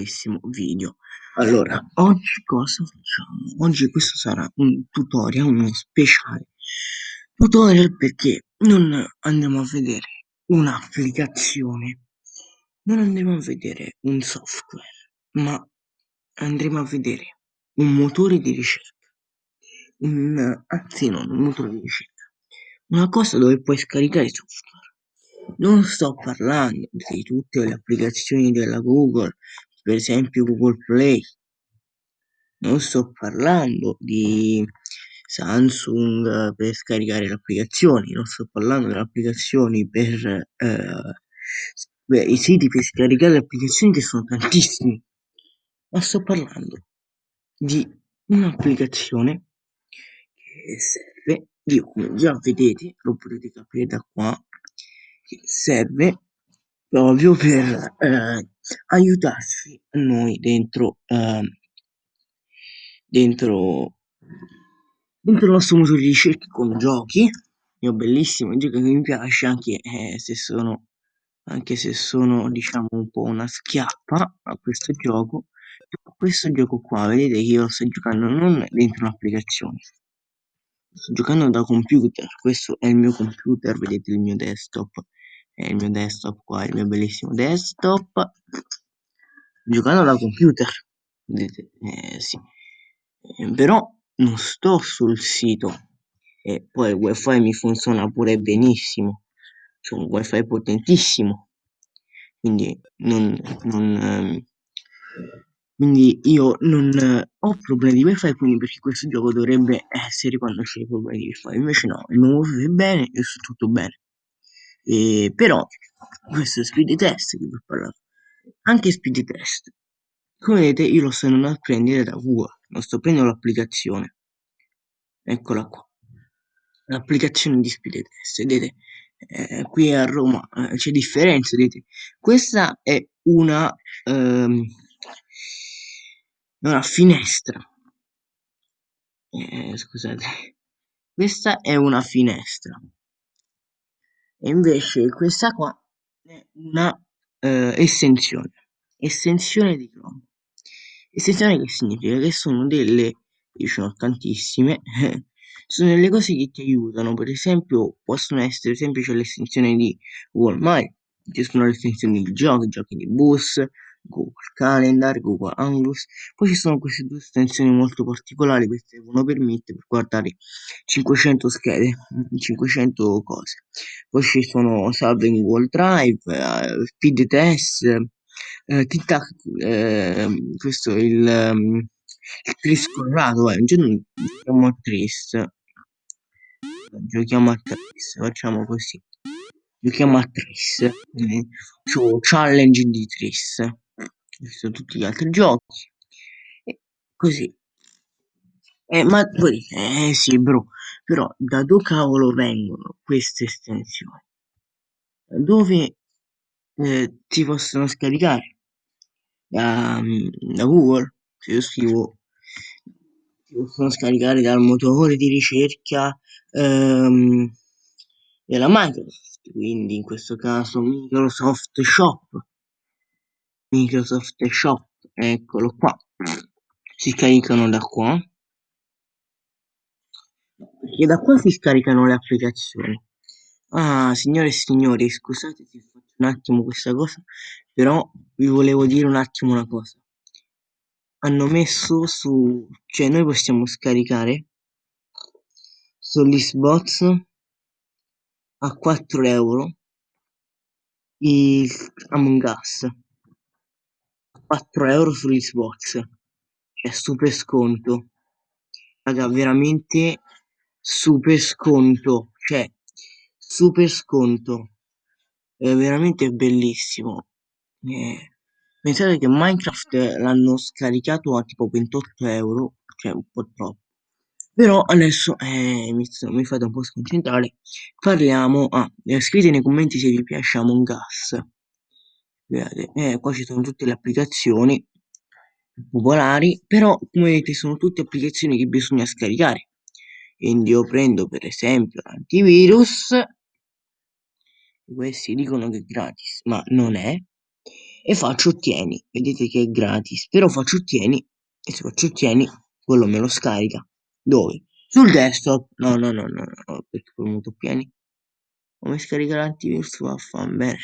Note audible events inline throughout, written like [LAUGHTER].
bellissimo video. Allora, oggi cosa facciamo? Oggi questo sarà un tutorial, uno speciale tutorial perché non andiamo a vedere un'applicazione, non andremo a vedere un software, ma andremo a vedere un motore di ricerca, un, anzi non, un motore di ricerca, una cosa dove puoi scaricare software. Non sto parlando di tutte le applicazioni della Google, per esempio Google Play. Non sto parlando di Samsung per scaricare le applicazioni, non sto parlando delle applicazioni per eh, i siti per scaricare le applicazioni che sono tantissimi, ma sto parlando di un'applicazione che serve, io come già vedete, lo potete capire da qua, che serve proprio per eh, aiutarci noi dentro, eh, dentro, dentro il nostro motore di ricerca con giochi. Io bellissimo, gioco che mi piace anche eh, se sono anche se sono diciamo un po' una schiappa a questo gioco. Questo gioco qua vedete che io sto giocando non dentro un'applicazione. Sto giocando da computer. Questo è il mio computer vedete il mio desktop è il mio desktop qua, il mio bellissimo desktop. Giocando da computer. Vedete eh, sì. Eh, però non sto sul sito. E poi il wifi mi funziona pure benissimo. C'è un wifi potentissimo. Quindi non, non ehm, quindi io non eh, ho problemi di wifi quindi perché questo gioco dovrebbe essere quando c'è problemi di wifi. Invece no il mio wifi è bene io sto tutto bene e però questo è speed test che vi ho parlato. Anche speed test. Come vedete io lo sto andando a prendere da Google non sto prendendo l'applicazione. Eccola qua. L'applicazione di speed test. Vedete eh, qui a Roma eh, c'è differenza vedete. Questa è una ehm, una finestra. Eh, scusate. Questa è una finestra e invece questa qua è una eh, estensione estensione di Chrome. Estensione che significa che sono delle io n'ho tantissime [LAUGHS] sono delle cose che ti aiutano. Per esempio possono essere semplici l'estensione di My ci sono le estensioni di giochi giochi di bus Google Calendar, Google Anglus, poi ci sono queste due estensioni molto particolari che servono per Meet per guardare 500 schede, 500 cose. Poi ci sono salve in Google Drive, eh, speed test, eh, TikTok, eh, questo è il, um, il Tris Corrado, eh, non giochiamo a Tris, giochiamo a Tris, facciamo così. Giochiamo a Tris, eh, challenge di Tris visto tutti gli altri giochi. E così. Eh, ma poi eh sì bro però da dove cavolo vengono queste estensioni? Dove eh, si possono scaricare? Da, da Google? Se io scrivo si possono scaricare dal motore di ricerca ehm, della Microsoft quindi in questo caso Microsoft Shop Microsoft Shop, eccolo qua, si caricano da qua, e da qua si scaricano le applicazioni. Ah, signore e signori, scusate se faccio un attimo questa cosa, però vi volevo dire un attimo una cosa. Hanno messo su, cioè noi possiamo scaricare sull'Xbox a 4 euro il Among Us. 4 euro sull'Xbox cioè super sconto. Raga veramente super sconto cioè super sconto. È veramente bellissimo. Eh, pensate che Minecraft l'hanno scaricato a tipo 28 euro cioè un po' troppo. Però adesso eh, mi, mi, fate un po' sconcentrare. Parliamo ah, scrivete nei commenti se vi piace Among Us eh, qua ci sono tutte le applicazioni popolari però come vedete sono tutte applicazioni che bisogna scaricare quindi io prendo per esempio l'antivirus questi dicono che è gratis ma non è e faccio ottieni. Vedete che è gratis, però faccio ottieni e se faccio ottieni quello me lo scarica. Dove? Sul desktop. No, no, no, no, no, perché ho premuto pieni. Come scaricare l'antivirus? Vaffanbene.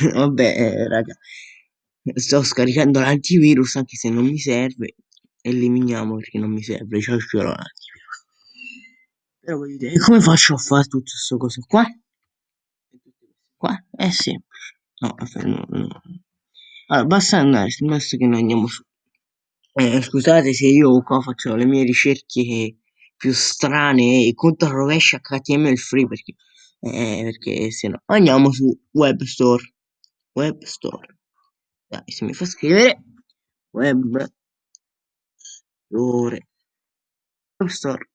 [LAUGHS] Vabbè, eh, raga. Sto scaricando l'antivirus anche se non mi serve. Eliminiamo perché non mi serve. Ciao, ciao l'antivirus. Però voglio dire, come faccio a fare tutto questo coso qua? Qua è semplice. No, no, no. Allora, basta andare, basta che noi andiamo su. Eh, scusate se io qua faccio le mie ricerche più strane e controrovesce HTML free perché, eh, perché se no andiamo su web store. Web store. Dai se mi fa scrivere web store. Web store.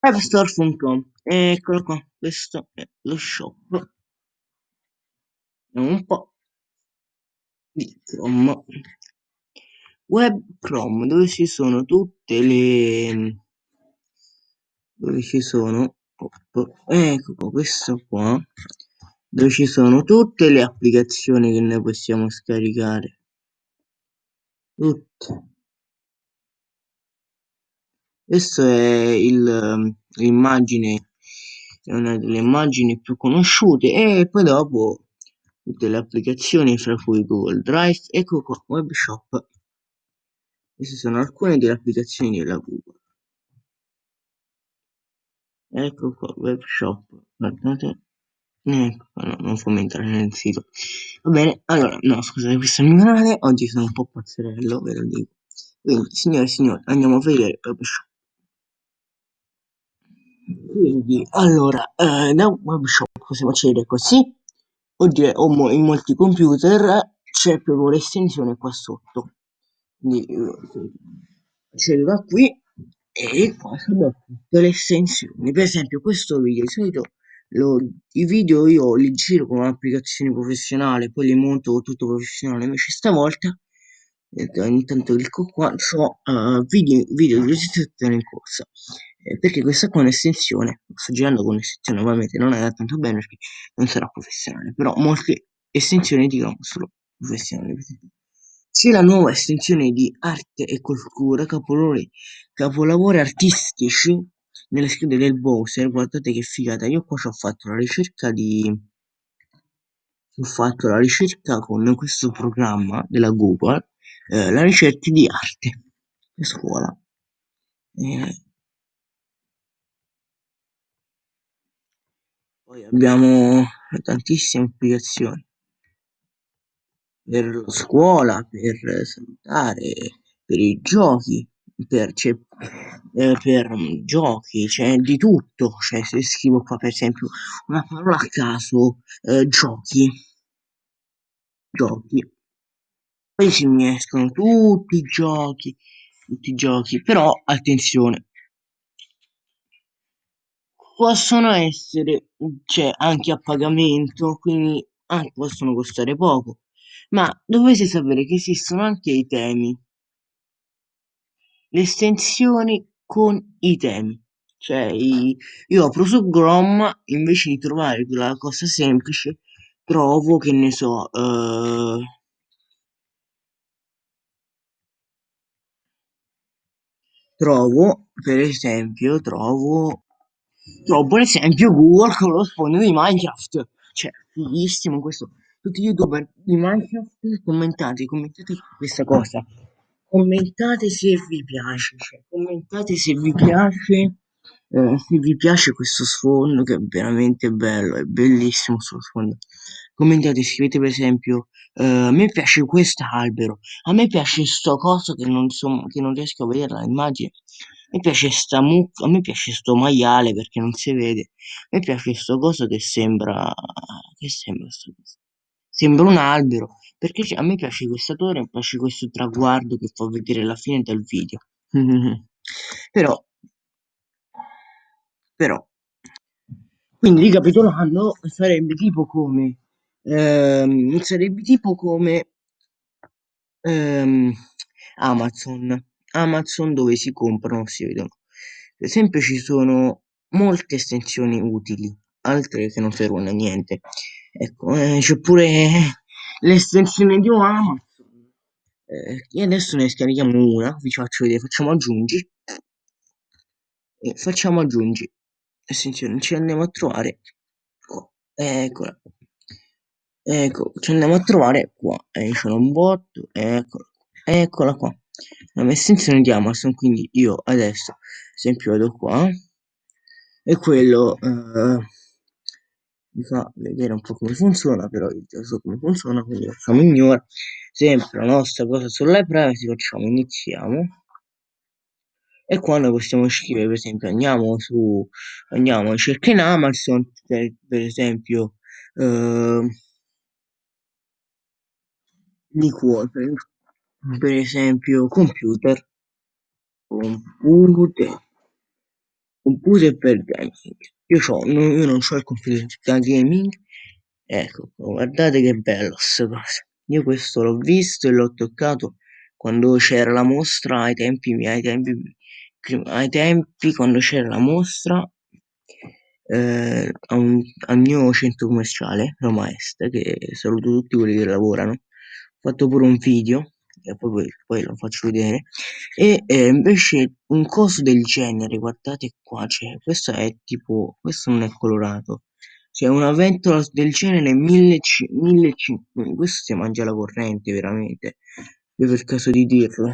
Webstore.com eccolo qua questo è lo shop. Un po' di Chrome. Web Chrome dove ci sono tutte le dove ci sono ecco questo qua dove ci sono tutte le applicazioni che noi possiamo scaricare. Tutte. Questo è l'immagine è una delle immagini più conosciute e poi dopo tutte le applicazioni fra cui Google Drive ecco qua web shop. Queste sono alcune delle applicazioni della Google. Ecco qua, web shop. Guardate. Ecco non fammi entrare nel sito. Va bene, allora, no, scusate, questo è il mio canale. Oggi sono un po' pazzerello, ve lo dico. Quindi, signore e signori, andiamo a vedere web shop. Quindi, allora, eh, da web shop possiamo accedere così. Oggi in molti computer c'è proprio l'estensione qua sotto quindi accedo da qui e qua sono tutte le estensioni. Per esempio questo video di solito lo, i video io li giro con un'applicazione professionale poi li monto tutto professionale. Invece stavolta eh, ogni tanto clicco qua so uh, video, video di registrazione in corsa. Eh, perché questa qua è un'estensione sto girando con un'estensione ovviamente non è tanto bene perché non sarà professionale però molte estensioni dicono solo professionale c'è la nuova estensione di Arte e Cultura, capolavori, artistici nelle schede del browser. Guardate che figata, io qua ci ho fatto la ricerca di... ho fatto la ricerca con questo programma della Google, eh, la ricerca di arte a scuola. Eh, poi abbiamo tantissime applicazioni per la scuola, per salutare, per i giochi, per, cioè, eh, per giochi, c'è di tutto. Cioè, se scrivo qua per esempio una parola a caso, eh, giochi, giochi, poi ci mi escono tutti i giochi, tutti i giochi, però attenzione, possono essere, cioè, anche a pagamento, quindi anche possono costare poco ma dovete sapere che esistono anche i temi, le estensioni con i temi. Cioè, io apro su Chrome, invece di trovare quella cosa semplice, trovo, che ne so, uh, trovo, per esempio, trovo, trovo per esempio Google con lo sfondo di Minecraft. Cioè, fighissimo questo tutti gli youtuber di Minecraft commentate, commentate questa cosa. Commentate se vi piace, cioè, commentate se vi piace, eh, se vi piace questo sfondo che è veramente bello, è bellissimo questo sfondo. Commentate, scrivete per esempio, eh, a me piace quest'albero, a me piace sto coso che non, so, che non riesco a vedere l'immagine. A me piace sta mucca, a me piace sto maiale perché non si vede. A me piace sto coso che sembra... che sembra sto coso? Sembra un albero, perché a me piace questa torre, mi piace questo traguardo che fa vedere la fine del video. però, però, quindi ricapitolando, sarebbe tipo come, ehm, sarebbe tipo come ehm, Amazon, Amazon dove si comprano, si vedono. Per esempio ci sono molte estensioni utili, altre che non servono a niente. Ecco, eh, c'è pure le estensioni di Amazon. Eh, e adesso ne scarichiamo una, vi faccio vedere, facciamo aggiungi e facciamo aggiungi. Estensioni, ci andiamo a trovare qua. Eccola. Ecco, ci andiamo a trovare qua. E sono un botto, eccola, eccola qua. La estensione di Amazon, quindi io adesso, esempio, vado qua e quello eh, mi fa vedere un po' come funziona, però io già so come funziona, quindi facciamo ignora, sempre la nostra cosa sulla privacy, facciamo iniziamo, e qua noi possiamo scrivere, per esempio, andiamo su, andiamo cerca in Amazon, per, per esempio, eh, liquore, per esempio, computer, computer, computer per gaming. Io, ho, io non ho il computer da gaming, ecco, guardate che bello sta cosa. Io questo l'ho visto e l'ho toccato quando c'era la mostra ai tempi, ai tempi, ai tempi quando c'era la mostra eh, un, al mio centro commerciale, Roma Est, che saluto tutti quelli che lavorano. Ho fatto pure un video e poi, poi lo faccio vedere. E eh, invece un coso del genere guardate qua c'è questo è tipo questo non è colorato. C'è una ventola del genere 1500 questo si mangia la corrente veramente. Io per caso di dirlo.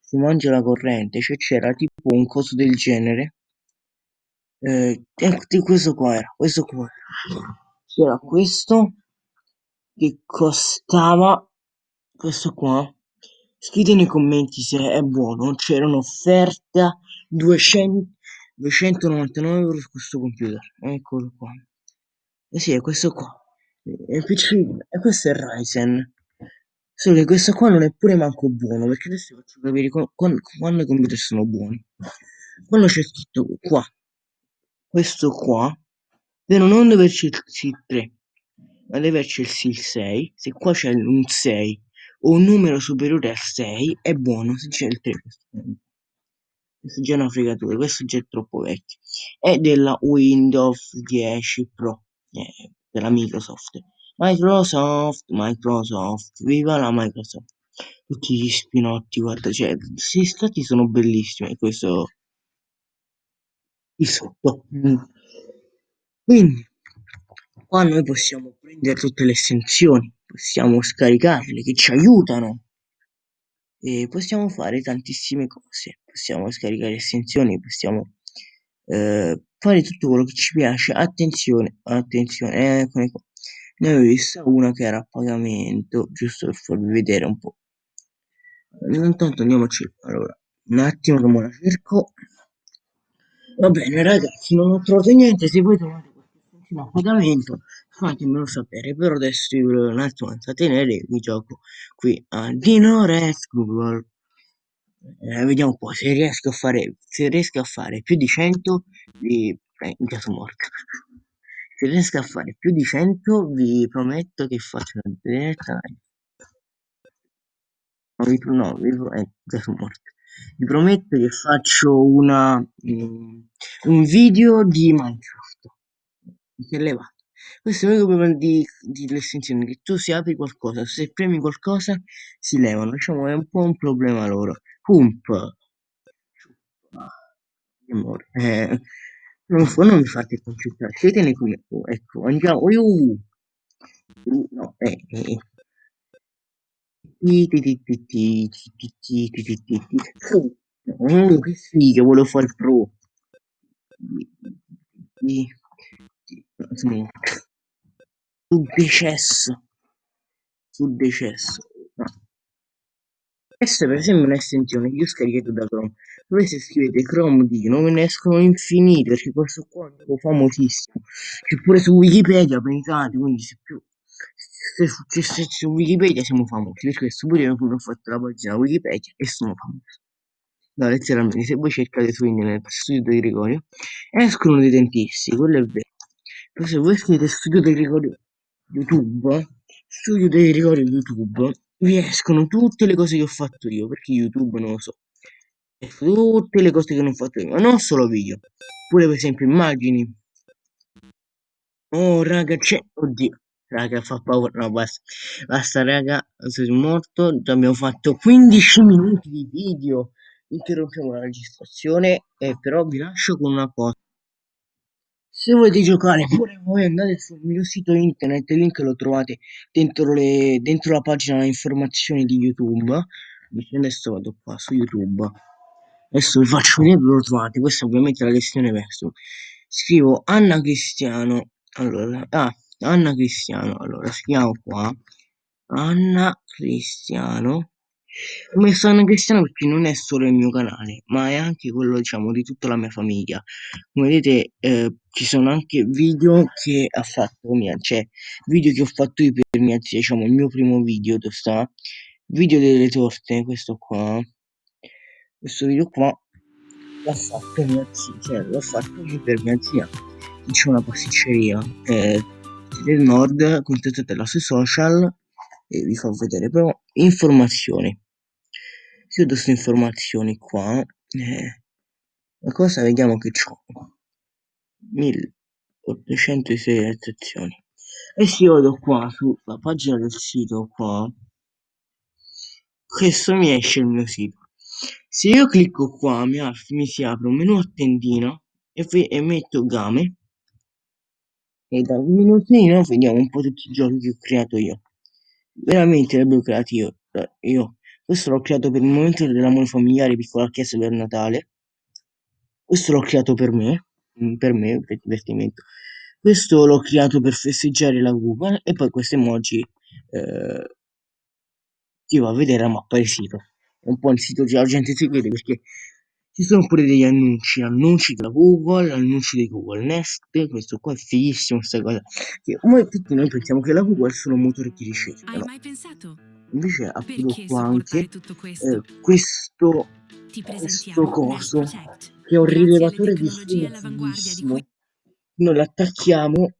Si mangia la corrente cioè c'era tipo un coso del genere eh, questo qua era questo qua. C'era questo che costava questo qua Scrivete nei commenti se è buono, c'era un'offerta 200, 299 euro su questo computer, eccolo qua. Eh sì, è questo qua. È piccino, e questo è Ryzen. Solo che questo qua non è pure manco buono, perché adesso vi faccio capire quando, quando i computer sono buoni. Quando c'è scritto qua, questo qua, però non deve esserci il 3, ma deve esserci il 6. Se qua c'è un 6 o un numero superiore a 6 è buono se c'è il 3 questo è già una fregatura questo già è troppo vecchio. È della Windows 10 Pro eh, della Microsoft. Microsoft Microsoft viva la Microsoft. Tutti gli spinotti guarda cioè questi stati sono bellissimi questo il sotto. Mm. quindi qua noi possiamo prendere tutte le estensioni possiamo scaricarle che ci aiutano. E possiamo fare tantissime cose possiamo scaricare estensioni possiamo eh, fare tutto quello che ci piace. Attenzione attenzione eccone qua ne avevo vista una che era a pagamento giusto per farvi vedere un po' intanto andiamo a cercare allora un attimo che me la cerco. Va bene ragazzi non ho trovato niente se voi trovate qualche estensione a pagamento fatemelo sapere però adesso io volevo un attimo intrattenere mi gioco qui a Dino Res Google. Eh, vediamo un po' se riesco a fare se riesco a fare più di 100 vi eh, già sono morto. Se riesco a fare più di 100 vi prometto che faccio una diretta no, vi, no, vi, eh, sono morto. Vi prometto che faccio una um, un video di Minecraft si è levato. Questo è l'unico problema di, di l'estensione che tu se apri qualcosa se premi qualcosa si levano. Diciamo è un po' un problema loro. Pump amore eh, non, non mi fate concentrare siete nei commenti ecco andiamo uh, uh, no eh, eh. Oh, che figa, volevo fare il pro. Sul decesso. Sul decesso. No. Questa per esempio è un'estensione che io ho scaricato da Chrome. Voi se scrivete Chrome di non ve ne escono infinite perché questo qua è un famosissimo. C'è pure su Wikipedia, pensate, quindi se più se, se, se, su Wikipedia siamo famosi, per questo pure io ho fatto la pagina Wikipedia e sono famoso. No, letteralmente, se voi cercate su internet studio di Gregorio, escono dei dentisti, quello è vero. Se voi scrivete studio di Gregorio YouTube, studio di Gregorio YouTube, vi escono tutte le cose che ho fatto io, perché YouTube non lo so. Tutte le cose che non ho fatto io, ma non solo video, pure per esempio immagini. Oh raga, c'è, oddio, Raga, fa paura. No, basta. Basta, raga. Sono morto. Abbiamo fatto 15 minuti di video. Interrompiamo la registrazione. E però vi lascio con una cosa. Se volete giocare pure voi andate sul mio sito internet, il link lo trovate dentro, le, dentro la pagina informazioni di YouTube. Adesso vado qua su YouTube. Adesso vi faccio vedere dove lo trovate. Questa ovviamente è la lezione verso. Scrivo Anna Cristiano. Allora, ah, Anna Cristiano. Allora, scriviamo qua. Anna Cristiano. Ho messo Anna Cristiano perché non è solo il mio canale, ma è anche quello, diciamo, di tutta la mia famiglia. Come vedete, eh, ci sono anche video che ha fatto mia, cioè video che ho fatto io per mia zia, diciamo, il mio primo video, dove sta? Video delle torte, questo qua. Questo video qua l'ha fatto mia zia, cioè l'ho fatto io per mia zia. C'è una pasticceria, eh, del nord, contattatela sui social e vi fa vedere però informazioni chiudo queste informazioni qua eh, la cosa vediamo che ho 1806 sezioni e se io vado qua sulla pagina del sito qua questo mi esce il mio sito. Se io clicco qua mi, mi si apre un menu a tendina e, e metto game. E dal menutino vediamo un po' tutti i giochi che ho creato io. Veramente li abbiamo creati io, io. Questo l'ho creato per il momento dell'amore familiare piccola chiesa per Natale. Questo l'ho creato per me, per me, per divertimento. Questo l'ho creato per festeggiare la Google e poi questo emoji eh, ti va a vedere la mappa del sito. È un po' il sito che la gente si vede perché ci sono pure degli annunci, annunci della Google, annunci di Google Nest, questo qua è fighissimo, questa cosa. Che, come tutti noi pensiamo che la Google sono motori di ricerca. Hai no? mai pensato invece apro qua anche questo? Eh, questo, questo coso che è un rilevatore di di noi l'attacchiamo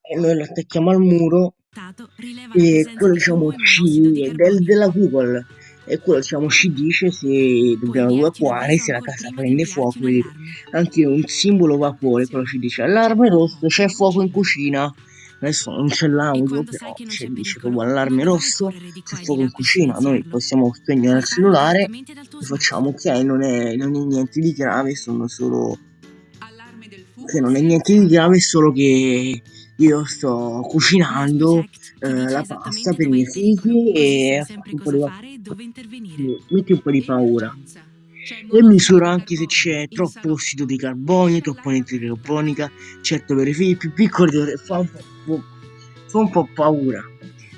e noi l'attacchiamo al muro e quello diciamo ci del, della Google e quello diciamo ci dice se dobbiamo evacuare se la casa prende fuoco anche un simbolo vapore quello ci dice allarme rosso c'è fuoco in cucina adesso non c'è l'audio però c'è dice proprio allarme rosso c'è fuoco in cucina noi possiamo spegnere il cellulare e facciamo ok? Non è, non è niente di grave sono solo che non è niente di grave solo che io sto cucinando eh, la pasta per i miei figli e un po' di metti un po' di paura e misura anche se c'è troppo ossido di carbonio, troppo anidride carbonica, certo per i figli più piccoli fa un po', fa un po' paura,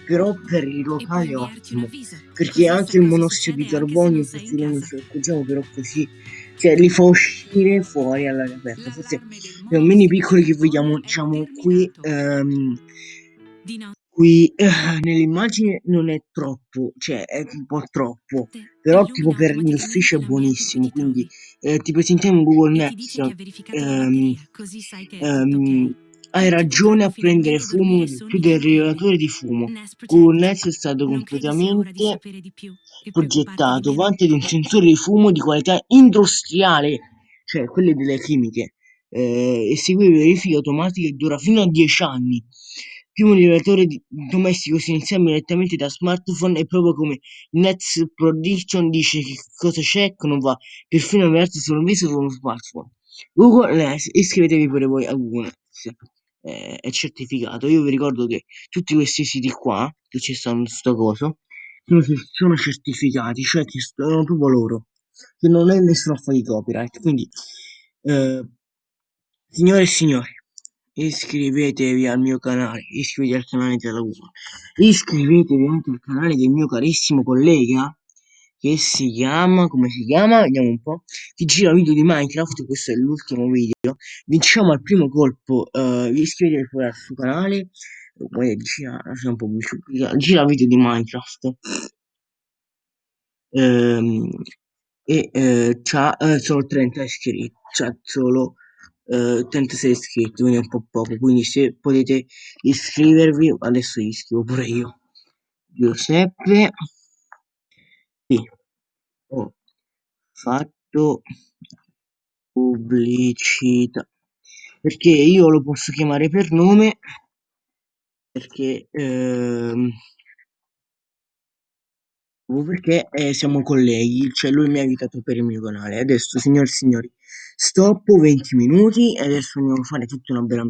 però per i locali è ottimo, perché anche il monossido di carbonio, forse non ci accorgiamo, però così cioè li fa uscire fuori all'aria aperta, forse un mini piccoli che vediamo diciamo qui ehm, qui eh, nell'immagine non è troppo, cioè è un po' troppo, però tipo per l'ufficio è buonissimo, quindi eh, ti presentiamo in Google Maps, ehm, ehm, hai ragione a prendere fumo più del rilevatore di fumo. Google Nets è stato completamente progettato, vanta di un sensore di fumo di qualità industriale, cioè quelle delle chimiche, eh, esegue verifiche automatiche che dura fino a 10 anni più un domestico si iniziamo direttamente da smartphone e proprio come Nets Prediction dice che cosa c'è che non va, perfino avviarsi sul viso su uno smartphone. Google Nets, iscrivetevi pure voi a Google Nets, eh, è certificato. Io vi ricordo che tutti questi siti qua, che ci stanno sto coso, sono, sono certificati, cioè che sono proprio loro, che non è nessuno a fare di copyright. Quindi, eh, signore e signori, iscrivetevi al mio canale, iscrivetevi al canale della Google, iscrivetevi anche al canale del mio carissimo collega che si chiama, come si chiama? Vediamo un po', ti gira video di Minecraft, questo è l'ultimo video, vinciamo al primo colpo, uh, iscrivetevi pure al suo canale, poi gira, un po' più, gira video di Minecraft, ehm, e eh, c'ha eh, solo 30 iscritti, c'ha solo eh, 36 iscritti, quindi è un po' poco, quindi se potete iscrivervi, adesso iscrivo pure io. Giuseppe, sì, ho fatto pubblicità, perché io lo posso chiamare per nome perché, ehm, perché eh, siamo colleghi, cioè lui mi ha aiutato per il mio canale. Adesso, signori e signori, stop 20 minuti e adesso andiamo a fare tutta una bella